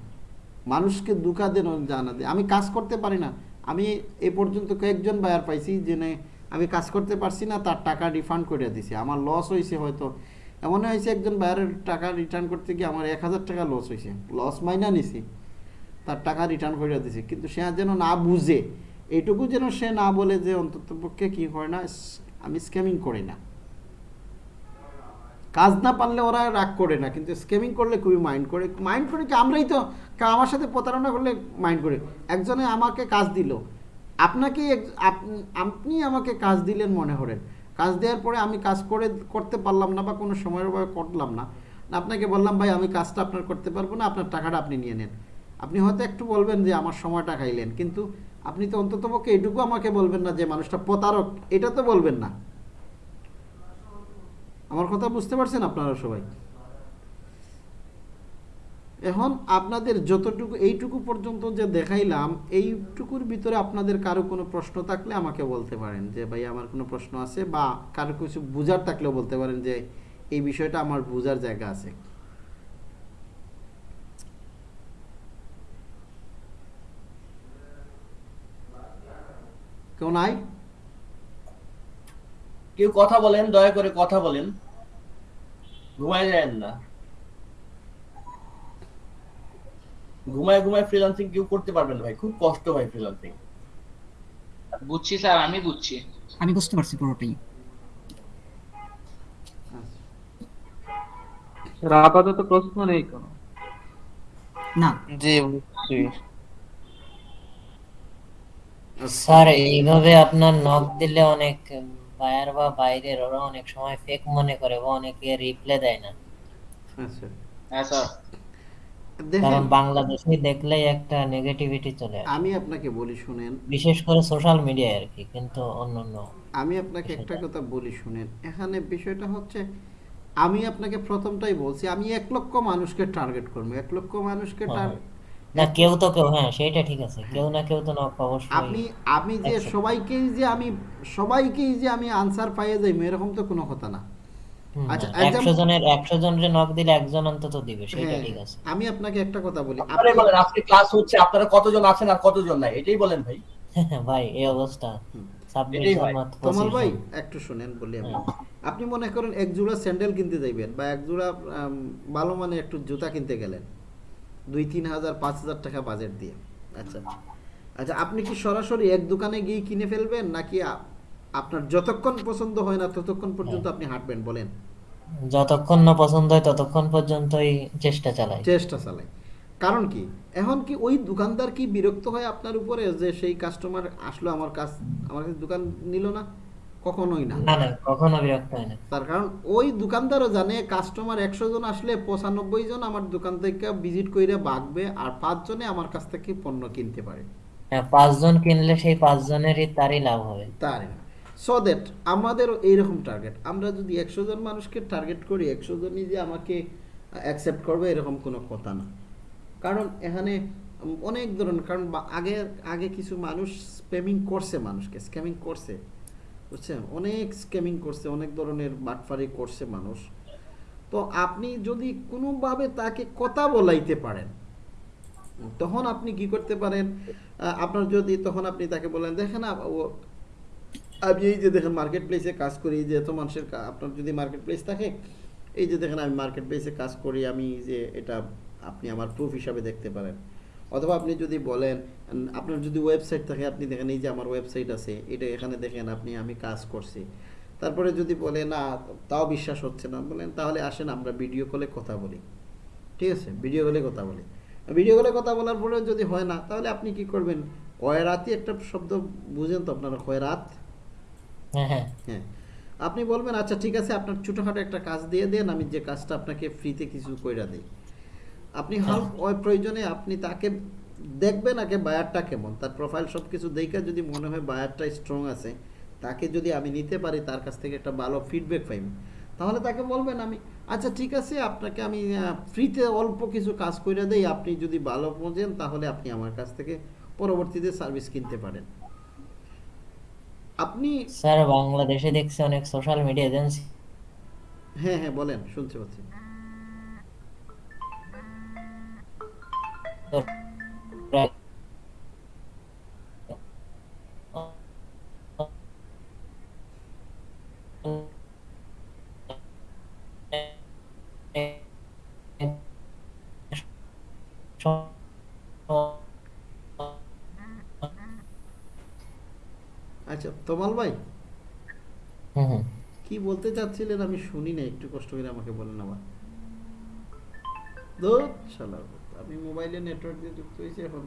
মানুষকে দুঃখা দেন জানা দেয়। আমি কাজ করতে পারি না। আমি এ পর্যন্ত কয়েকজন বায়ার পাইছি জেনে আমি কাজ করতে পারছি না, তার টাকা রিফান্ড করে দিছি। আমার লস হয়েছে হয়তো। এমন হয়েছে একজন বায়ারের টাকা রিটার্ন করতে গিয়ে আমার এক হাজার টাকা লস হয়েছে লস মাইনা নিছি। তার টাকা রিটার্ন করে দিছি। কিন্তু সে যেন না বুঝে। এইটুকু যেন সে না বলে যে অন্তত পক্ষে কি হয় না আমি স্ক্যামিং করি না। কাজ না পারলে ওরা রাগ করে না, কিন্তু স্ক্যামিং করলে খুবই মাইন্ড করে। মাইন্ড করে কি আমরাই তো আমার সাথে প্রতারণা করলে মাইন্ড করে। একজনে আমাকে কাজ দিল। আপনাকে আপ- আপনি আমাকে কাজ দিলেন মনে করেন কাজ দেওয়ার পরে আমি কাজ করে করতে পারলাম না বা কোনো সময়ের অভাবে করলাম না। আপনাকে বললাম, ভাই, আমি কাজটা আপনার করতে পারব না, আপনার টাকাটা আপনি নিয়ে নেন। আপনি হয়তো একটু বলবেন যে, আমার সময়টা খাইলেন। কিন্তু আপনি তো অন্তত পক্ষে এটুকু আমাকে বলবেন না যে মানুষটা প্রতারক, এটা তো বলবেন না। আমার কথা বুঝতে পারছেন আপনারা সবাই? এখন আপনাদের যতটুকু, এইটুকু পর্যন্ত যে দেখাইলাম, এইটুকুর ভিতরে আপনাদের কারও কোনো প্রশ্ন থাকলে আমাকে বলতে পারেন যে, ভাই, আমার কোনো প্রশ্ন আছে, বা কারও কিছু বুঝার থাকলেও বলতে পারেন যে, এই বিষয়টা আমার বুঝার জায়গা আছে। কেউ নাই? কেউ কথা বলেন দয়া করে কথা বলেন। ঘুমায় যায়েন না। ঘুমায় ঘুমায় ফ্রিল্যান্সিং কেউ করতে পারবেন না ভাই খুব কষ্ট ভাই ফ্রিল্যান্সিং বুঝছি স্যার আমি বুঝছি। আমি বুঝতে পারছি পুরোটাই। আপাতত প্রশ্ন নেই কোনো? না। জি বুঝছি। স্যার এইভাবে আপনার নক দিলে অনেক বায়ার বা বাইরের ওরা অনেক সময় ফেক মনে করে বা অনেকে রিপ্লাই দেয় না। আচ্ছা। হ্যাঁ স্যার। কারণ বাংলাদেশে দেখলেই একটা নেগেটিভিটি চলে আসে। আমি আপনাকে বলি শুনেন। বিশেষ করে সোশ্যাল মিডিয়ায় আর কি কিন্তু অন্যান্য আমি আপনাকে একটা কথা বলি শুনেন। এখানে বিষয়টা হচ্ছে আমি আপনাকে প্রথমটাই বলছি আমি এক লক্ষ মানুষকে টার্গেট করব। এক লক্ষ মানুষকে হ্যাঁ। টার্গেট না কেউ তো কেউ হ্যাঁ সেটা ঠিক আছে। কেউ না কেউ তো নক অবশ্যই আপনি আমি যে একশো। সবাইকেই যে আমি সবাইকেই যে আমি আনসার পাইয়ে যাই এরকম তো কোনো কথা না। আচ্ছা, না, একদম- একশো জনের একশো জনের নক দিলে একজন অন্তত দিবে সেটা হ্যাঁ, ঠিক আছে। আমি আপনাকে একটা কথা বলি। আপনি- বলেন আজকে ক্লাস হচ্ছে আপনারা কতজন আছেন আর কতজন নাই এটাই বলেন ভাই। ভাই এই অবস্থা। হয়। 25 ভাই একটু শুনেন বলি আমি। হ্যাঁ। আপনি মনে করেন এক জোড়া স্যান্ডেল কিনতে যাইবেন বা এক জোড়া ভালো মানে একটু জুতা কিনতে গেলেন। দুই তিন হাজার পাঁচ হাজার টাকা বাজেট দিয়ে। আচ্ছা। আচ্ছা আপনি কি সরাসরি এক দোকানে গিয়ে কিনে ফেলবেন নাকি আপনার যতক্ষণ পছন্দ হয় না ততক্ষণ পর্যন্ত। আপনি হাঁটবেন বলেন? যতক্ষণ না পছন্দ হয় ততক্ষণ পর্যন্তই চেষ্টা চালাই। চেষ্টা চালাই। কারণ কি? এখন কি ওই দোকানদার কি বিরক্ত হয় আপনার উপরে যে সেই কাস্টমার আসলো আমার কাছ আমার কাছে দোকান নিল না? কখনোই না। না না কখনো বিরক্ত হয় না। তার কারণ ওই দোকানদারও জানে কাস্টমার একশো জন আসলে পঁচানব্বই জন আমার দোকান থেকে ভিজিট করে বাগবে আর পাঁচজনে আমার কাছ থেকে পণ্য কিনতে পারে। হ্যাঁ পাঁচজন কিনলে সেই পাঁচজনেরই তারই লাভ হবে। তার সো দ্যাট আমাদেরও এইরকম টার্গেট আমরা যদি একশো জন মানুষকে টার্গেট করি একশো জনই যে আমাকে অ্যাকসেপ্ট করবে এরকম কোনো কথা না। কারণ এখানে অনেক ধরনের কারণ আগে আগে কিছু মানুষ স্প্যামিং করছে মানুষকে স্ক্যামিং করছে। বুঝছেন? অনেক স্ক্যামিং করছে, অনেক ধরনের বাটফারি করছে মানুষ। তো আপনি যদি কোনোভাবে তাকে কথা বলাইতে পারেন, তখন আপনি কি করতে পারেন? আপনার যদি তখন আপনি তাকে বলেন, দেখেন আমি এই যে দেখেন মার্কেট প্লেসে কাজ করি যে এত মানুষের আপনার যদি মার্কেট প্লেস থাকে, এই যে দেখেন আমি মার্কেট প্লেসে কাজ করি, আমি যে এটা আপনি আমার প্রুফ হিসাবে দেখতে পারেন। অথবা আপনি যদি বলেন আপনার যদি ওয়েবসাইট থাকে আপনি দেখেন এই যে আমার ওয়েবসাইট আছে এটা এখানে দেখেন আপনি আমি কাজ করছি। তারপরে যদি বলে না তাও বিশ্বাস হচ্ছে না বলেন তাহলে আসেন আমরা ভিডিও কলে কথা বলি। ঠিক আছে? ভিডিও কলে কথা বলি। ভিডিও কলে কথা বলার পরে যদি হয় না তাহলে আপনি কি করবেন? কয়রাতই একটা শব্দ বুঝেন তো আপনারা কয়রাত হ্যাঁ হ্যাঁ। হ্যাঁ। আপনি বলবেন আচ্ছা ঠিক আছে আপনার ছোটোখাটো একটা কাজ দিয়ে দেন আমি যে কাজটা আপনাকে ফ্রিতে কিছু কইরা দিই। আপনি হাল ওই প্রয়োজনে আপনি তাকে দেখবেন আগে বায়ারটা কেমন। তার প্রোফাইল সব কিছু দেখে যদি মনে হয় বায়ারটা স্ট্রং আছে তাকে যদি আমি নিতে পারি তার কাছ থেকে একটা ভালো ফিডব্যাক পাই তাহলে তাকে বলবেন আমি আচ্ছা ঠিক আছে আপনাকে আমি ফ্রিতে অল্প কিছু কাজ করে দেই আপনি যদি ভালো বোঝেন তাহলে আপনি আমার কাছ থেকে পরবর্তীতে সার্ভিস কিনতে পারেন। আপনি স্যার বাংলাদেশে দেখছি অনেক সোশ্যাল মিডিয়া এজেন্সি হ্যাঁ হ্যাঁ বলেন শুনতে পাচ্ছি। আচ্ছা তমাল ভাই। কি বলতে চাচ্ছিলেন? আমি শুনি না একটু কষ্ট করে আমাকে বলেন আবার। শালা আমি মোবাইলে নেটওয়ার্ক দিয়ে যুক্ত হয়েছি এখন?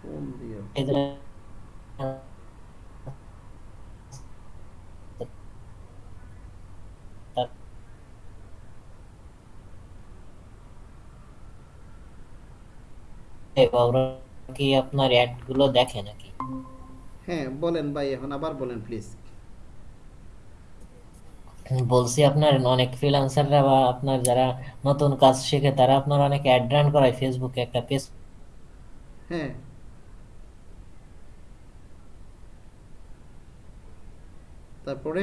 ফোন দিয়ে। কি আপনার অ্যাডগুলো দেখে নাকি? হ্যাঁ বলেন ভাই এখন আবার বলেন প্লিজ বলছি আপনার অনেক ফ্রিল্যান্সাররা বা আপনার যারা নতুন কাজ শিখে, তারা আপনার অনেক অ্যাড রান করায় ফেসবুকে একটা পেজ হ্যাঁ। তারপরে?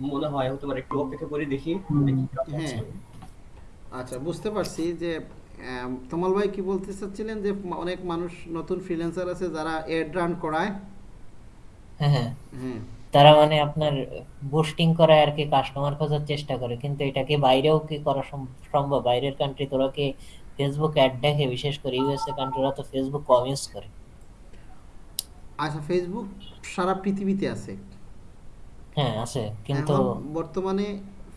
মনে হয় হতে পারে একটু অপেক্ষা করে দেখি হ্যাঁ। আচ্ছা বুঝতে পারছি যে তমাল ভাই কি বলতে চাচ্ছিলেন যে অনেক মানুষ নতুন ফ্রিল্যান্সার আছে যারা এড রান করায়? হ্যাঁ হ্যাঁ। হ্যাঁ। তারা মানে আপনার বুস্টিং করে আর কি কাস্টমার খোঁজার চেষ্টা করে। কিন্তু এটাকে বাইরেও কি করা সম- সম্ভব? বাইরের কান্ট্রি তোরা কি ফেসবুক অ্যাড দেখে? বিশেষ করে ইউএসএ কান্ট্রিরা তো ফেসবুক কম ইউজ করে। আচ্ছা ফেসবুক সারা পৃথিবীতে আছে। হ্যাঁ আছে। কিন্তু বর্তমানে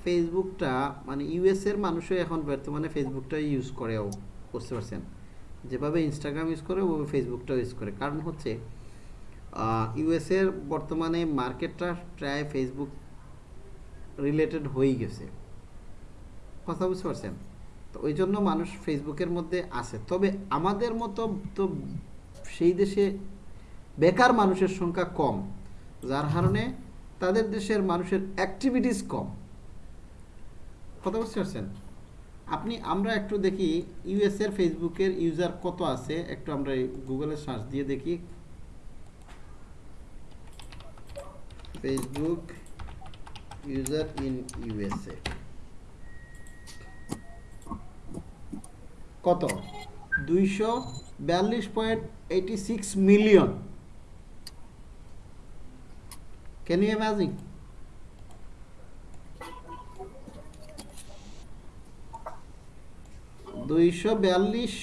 ফেসবুকটা মানে ইউএস এর মানুষও এখন বর্তমানে ফেসবুকটা ইউজ করেও, বুঝতে পারছেন? যেভাবে ইনস্টাগ্রাম ইউজ করে, ওভাবে ফেসবুকটাও ইউজ করে। কারণ হচ্ছে ইউএস এর বর্তমানে মার্কেটটা প্রায় ফেসবুক রিলেটেড হয়ে গেছে। কথা বুঝতে পারছেন? তো ওই জন্য মানুষ ফেসবুকের মধ্যে আছে। তবে আমাদের মতো তো সেই দেশে বেকার মানুষের সংখ্যা কম। যার কারণে তাদের দেশের মানুষের অ্যাক্টিভিটিস কম। কথা বুঝতে পারছেন? আপনি, আমরা একটু দেখি ইউএস এর ফেসবুকের ইউজার কত আছে, একটু আমরা গুগলে সার্চ দিয়ে দেখি। ফেসবুক ইউজার ইন ইউএসএ কত? দুইশো বিয়াল্লিশ point eighty six million can you imagine দুইশো বিয়াল্লিশ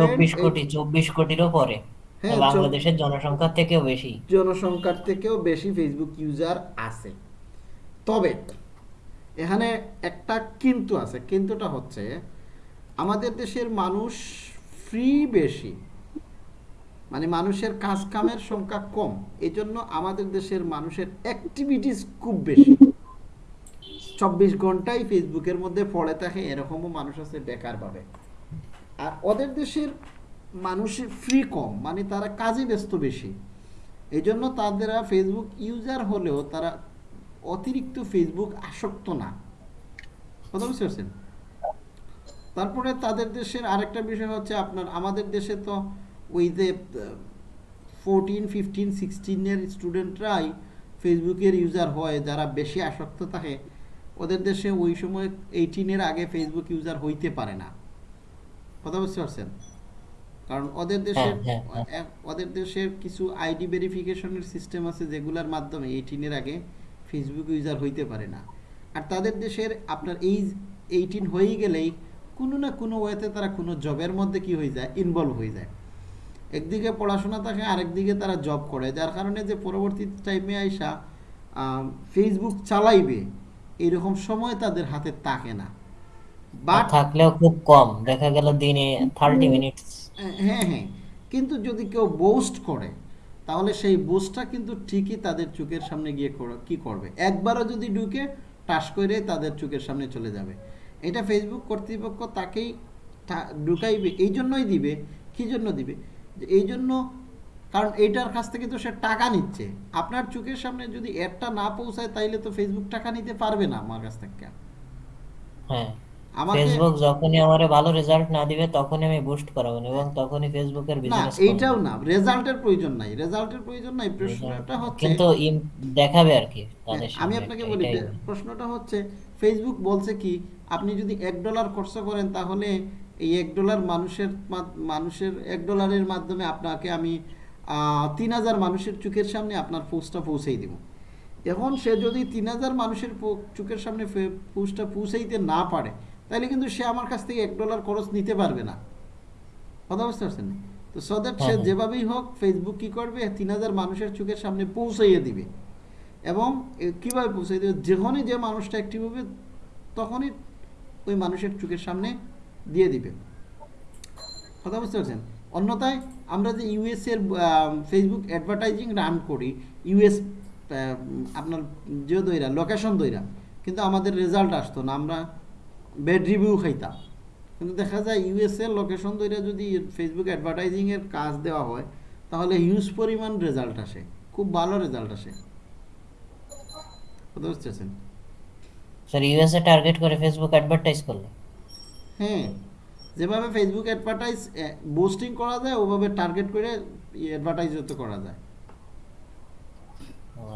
চব্বিশ কোটি চব্বিশ কোটিরও পরে। হ্যাঁ, বাংলাদেশের জনসংখ্যার থেকেও বেশি। জনসংখ্যার থেকেও বেশি ফেসবুক ইউজার আছে। তবে এখানে একটা কিন্তু আছে। কিন্তুটা হচ্ছে আমাদের দেশের মানুষ ফ্রি বেশি। মানে মানুষের কাজ কামের সংখ্যা কম এই জন্য আমাদের দেশের মানুষের অ্যাক্টিভিটিস খুব বেশি। চব্বিশ ঘন্টাই ফেসবুকের মধ্যে পড়ে থাকে, এরকমও মানুষ আছে বেকার ভাবে আর ওদের দেশের মানুষের ফ্রি কম মানে তারা কাজে ব্যস্ত বেশি। এই জন্য তাদের ফেসবুক ইউজার হলেও তারা অতিরিক্ত ফেসবুক আসক্ত না। কথা বুঝতে পারছেন? তারপরে তাদের দেশের আরেকটা বিষয় হচ্ছে আপনার, আমাদের দেশে তো ওই যে ফোরটিন ফিফটিন সিক্সটিনের স্টুডেন্টরাই ফেসবুকের ইউজার হয় যারা বেশি আসক্ত থাকে ওদের দেশে ওই সময় এইটিনের আগে ফেসবুক ইউজার হইতে পারে না। কথা বুঝতে পারছেন? কারণ ওদের হ্যাঁ, হ্যাঁ, এক- ওদের দেশের কিছু আইডি ভেরিফিকেশনের সিস্টেম আছে যেগুলোর মাধ্যমে এইটিনের আগে ফেসবুক ইউজার হইতে পারে না। আর তাদের দেশের আপনার এই এইটিন হয়ে গেলেই কোনো না কোনো ওয়েতে তারা কোনো জবের মধ্যে কি হয়ে যায় ইনভলভ হয়ে যায়। একদিকে পড়াশোনা থাকে আরেকদিকে তারা জব করে। যার কারণে যে পরবর্তী টাইমে আইসা ফেসবুক চালাইবে এরকম সময় তাদের হাতে থাকে না। বাট থাকলেও খুব কম। দেখা গেল দিনে থার্টি মিনিটস হ্যাঁ হ্যাঁ কিন্তু যদি কেউ বোস্ট করে তাহলে সেই বোস্টটা কিন্তু ঠিকই তাদের চোখের সামনে গিয়ে কি করবে? একবারও যদি ঢুকে টাস করে তাদের চোখের সামনে চলে যাবে। এটা ফেসবুক কর্তৃপক্ষ তাকেই ঢুকাইবে এই জন্যই দিবে। কি জন্য দিবে? যে এই জন্য কারণ এইটার কাছ থেকে তো সে টাকা নিচ্ছে। আপনার চোখের সামনে যদি অ্যাডটা না পৌঁছায় তাইলে তো ফেসবুক টাকা নিতে পারবে না আমার কাছ থেকে। হ্যাঁ। ফেসবুক যখনই আমারে ভালো রেজাল্ট না দিবে তখনই আমি বুস্ট করাবো এবং তখনই ফেসবুকের না এইটাও না রেজাল্টের প্রয়োজন নাই। রেজাল্টের প্রয়োজন নাই প্রশ্নটা হচ্ছে কিন্তু দেখাবে আর কি হ্যাঁ, আমি আপনাকে বলি প্রশ্নটা হচ্ছে ফেসবুক বলছে কি আপনি যদি এক ডলার খরচ করেন তাহলে এই এক ডলার মানুষের মানুষের এক ডলারের মাধ্যমে আপনাকে আমি তিন হাজার মানুষের চোখের সামনে আপনার পোস্টটা পৌঁছেই দিব। এখন সে যদি তিন হাজার মানুষের চোখের সামনে পোস্টটা পৌঁছাইতে না পারে তাহলে কিন্তু সে আমার কাছ থেকে এক ডলার খরচ নিতে পারবে না। কথা বুঝতে পারছেন? তো সো দ্যাট সে হ্যাঁ, হ্যাঁ। যেভাবেই হোক ফেসবুক কি করবে? তিন হাজার মানুষের চোখের সামনে পৌঁছাইয়ে দিবে। এবং কীভাবে পৌঁছাই দেবে? যখনই যে মানুষটা অ্যাক্টিভ হবে তখনই ওই মানুষের চোখের সামনে দিয়ে দিবে। কথা বুঝতে পারছেন? অন্যথায় আমরা যে ইউএস এর ফেসবুক অ্যাডভার্টাইজিং রান করি ইউএস আপনার যে দইরা লোকেশন দইরা, কিন্তু আমাদের রেজাল্ট আসতো না, আমরা ব্যাড রিভিউ খাইতাম। কিন্তু দেখা যায় ইউএস এর লোকেশন দইরা যদি ফেসবুক অ্যাডভার্টাইজিংয়ের কাজ দেওয়া হয়, তাহলে হিউজ পরিমাণ রেজাল্ট আসে, খুব ভালো রেজাল্ট আসে। কথা বুঝতে পারছেন? স্যার ইউএসএ টার্গেট করে ফেসবুক অ্যাডভার্টাইজ করলে? হ্যাঁ যেভাবে ফেসবুক অ্যাডভার্টাইজ বুস্টিং করা যায় ওভাবে টার্গেট করে অ্যাডভার্টাইজ তো করা যায়।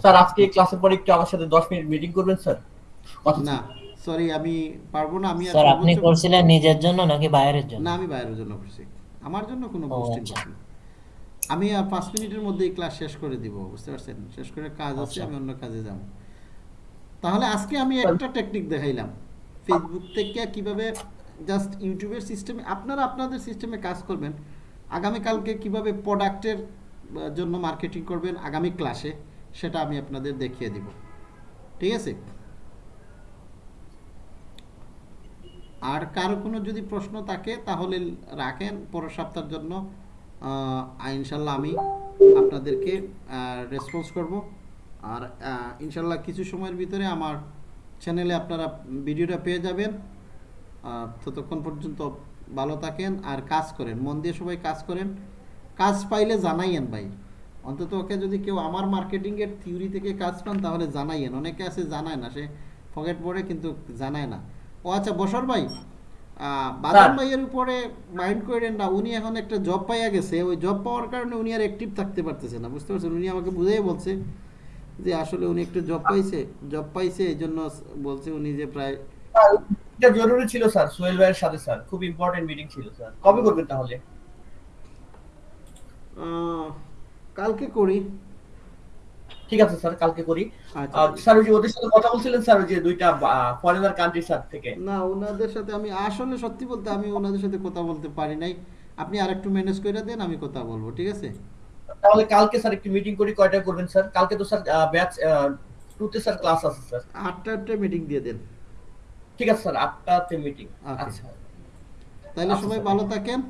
স্যার আজকে ক্লাসের পরে একটু আমার সাথে দশ মিনিট মিটিং করবেন স্যার? না সরি আমি পারব না আমি আর স্যার আপনি করছিলেন নিজের জন্য নাকি বাইরের জন্য? না আমি বাইরের জন্য করছি। আমার জন্য কোনো বুস্টিং আচ্ছা। করছি না। আমি আর পাঁচ মিনিটের মধ্যেই ক্লাস শেষ করে দিব বুঝতে পারছেন? শেষ করে কাজ আছে আচ্ছা। আমি অন্য কাজে যাব। তাহলে আজকে আমি একটা টেকনিক দেখাইলাম। ফেসবুক থেকে কীভাবে জাস্ট ইউটিউবের সিস্টেমে আপনারা আপনাদের সিস্টেমে কাজ করবেন। আগামীকালকে কীভাবে প্রোডাক্টের জন্য মার্কেটিং করবেন, আগামী ক্লাসে সেটা আমি আপনাদের দেখিয়ে দিব। ঠিক আছে? আর কারও কোনো যদি প্রশ্ন থাকে, তাহলে রাখেন পরের সপ্তাহের জন্য। ইনশাল্লাহ আমি আপনাদেরকে রেসপন্স করব। আর ইনশাল্লাহ কিছু সময়ের ভিতরে আমার চ্যানেলে আপনারা ভিডিওটা পেয়ে যাবেন। ততক্ষণ পর্যন্ত ভালো থাকেন আর কাজ করেন। মন দিয়ে সবাই কাজ করেন। কাজ পাইলে জানাইয়েন ভাই। অন্তত ওকে যদি কেউ আমার মার্কেটিংয়ের থিওরি থেকে কাজ পান তাহলে জানাইয়েন। অনেকে আছে জানায় না সে পকেট পড়ে কিন্তু জানায় না। ও আচ্ছা বসর ভাই বাদল ভাইয়ের উপরে মাইন্ড করেন না। উনি এখন একটা জব পাইয়া গেছে। ওই জব পাওয়ার কারণে উনি আর অ্যাক্টিভ থাকতে পারতেছে না বুঝতে পারছেন? উনি আমাকে বুঝেই বলছে যে আসলে উনি একটু জব পাইছে জব পাইছে এই জন্য বলছে উনি যে প্রায় এটা জরুরি ছিল স্যার। সোহেল ভাইয়ের সাথে স্যার। খুব ইম্পর্টেন্ট মিটিং ছিল স্যার। কবে করবেন তাহলে? কালকে করি। ঠিক আছে স্যার। কালকে করি। আচ্ছা স্যার ওই যে ওদের সাথে কথা বলছিলেন স্যার ওই যে দুইটা ফরেনার কান্ট্রি স্যার থেকে। না ওনাদের সাথে আমি আসলে সত্যি বলতে আমি ওনাদের সাথে কথা বলতে পারি নাই। আপনি আরেকটু ম্যানেজ করে দেন আমি কথা বলব ঠিক আছে? তাহলে কালকে স্যার একটু মিটিং করি কয়টা করবেন স্যার? কালকে তো স্যার ব্যাচ টুতে স্যার ক্লাস আছে স্যার। আটটা আটটা মিটিং দিয়ে দেন। ঠিক আছে স্যার আটটাতে মিটিং. আচ্ছা। তাহলে আচ্ছা, সবাই ভালো থাকেন।